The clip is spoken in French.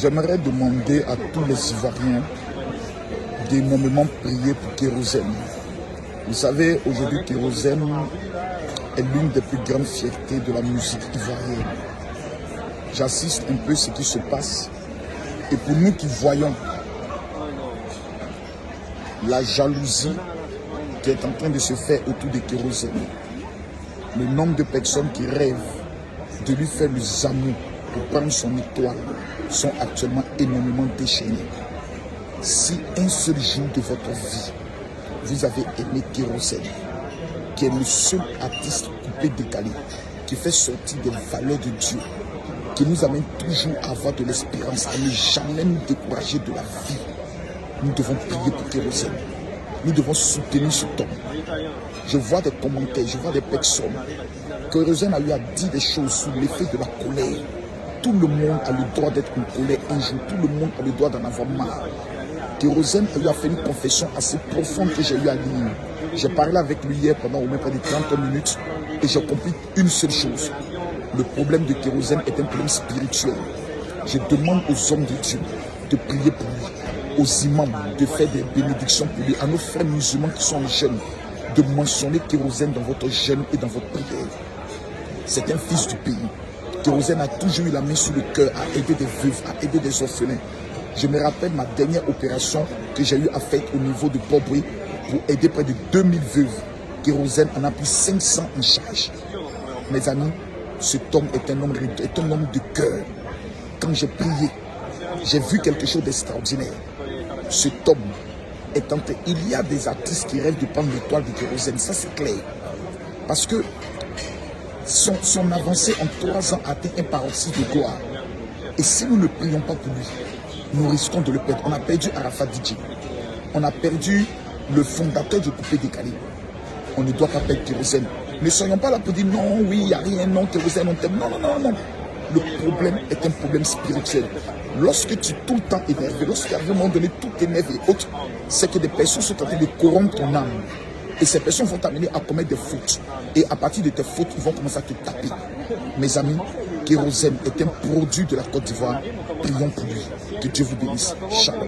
J'aimerais demander à tous les Ivoiriens d'énormément prier pour Kérosène. Vous savez, aujourd'hui, Kérosène est l'une des plus grandes fiertés de la musique ivoirienne. J'assiste un peu ce qui se passe. Et pour nous qui voyons la jalousie qui est en train de se faire autour de Kérosène, le nombre de personnes qui rêvent de lui faire le zamou prendre son étoile sont actuellement énormément déchaînés. Si un seul jour de votre vie, vous avez aimé Kérosène, qui est le seul artiste coupé décalé, qui fait sortir des valeurs de Dieu, qui nous amène toujours à avoir de l'espérance, à ne jamais nous décourager de la vie, nous devons prier pour Kérosène. Nous devons soutenir ce homme. Je vois des commentaires, je vois des personnes. Kérosène a eu à dire des choses sous l'effet de la colère. Tout le monde a le droit d'être colère un jour. Tout le monde a le droit d'en avoir marre. Kérosène a eu à faire une confession assez profonde que j'ai eu à lire. J'ai parlé avec lui hier pendant au moins près de 30 minutes et j'ai compris une seule chose. Le problème de Kérosène est un problème spirituel. Je demande aux hommes de Dieu de prier pour lui, aux imams de faire des bénédictions pour lui, à nos frères musulmans qui sont jeunes, de mentionner Kérosène dans votre jeûne et dans votre prière. C'est un fils du pays. Kérosène a toujours eu la main sur le cœur à aider des veuves, à aider des orphelins. Je me rappelle ma dernière opération que j'ai eu à faire au niveau de Pobri pour aider près de 2000 veuves. Kérosène en a pris 500 en charge. Mes amis, cet homme est un homme, de cœur. Quand j'ai prié, j'ai vu quelque chose d'extraordinaire. Cet homme est en. Il y a des artistes qui rêvent de prendre l'étoile de kérosène, ça c'est clair. Parce que son, avancée en trois ans atteint un paroxysme de gloire. Et si nous ne prions pas pour lui, nous risquons de le perdre. On a perdu Arafat Dji. On a perdu le fondateur du coupé décalé. On ne doit pas perdre kérosène. Ne soyons pas là pour dire non, oui, il n'y a rien, non, kérosène, on t'aime. Non, non, non, non. Le problème est un problème spirituel. Lorsque tu es tout le temps énervé, lorsqu'à un moment donné tout énerve et autres, c'est que des personnes sont en train de corrompre ton âme. Et ces personnes vont t'amener à commettre des fautes. Et à partir de tes fautes, ils vont commencer à te taper. Mes amis, Kérosène est un produit de la Côte d'Ivoire. Prions pour lui. Que Dieu vous bénisse. Shalom.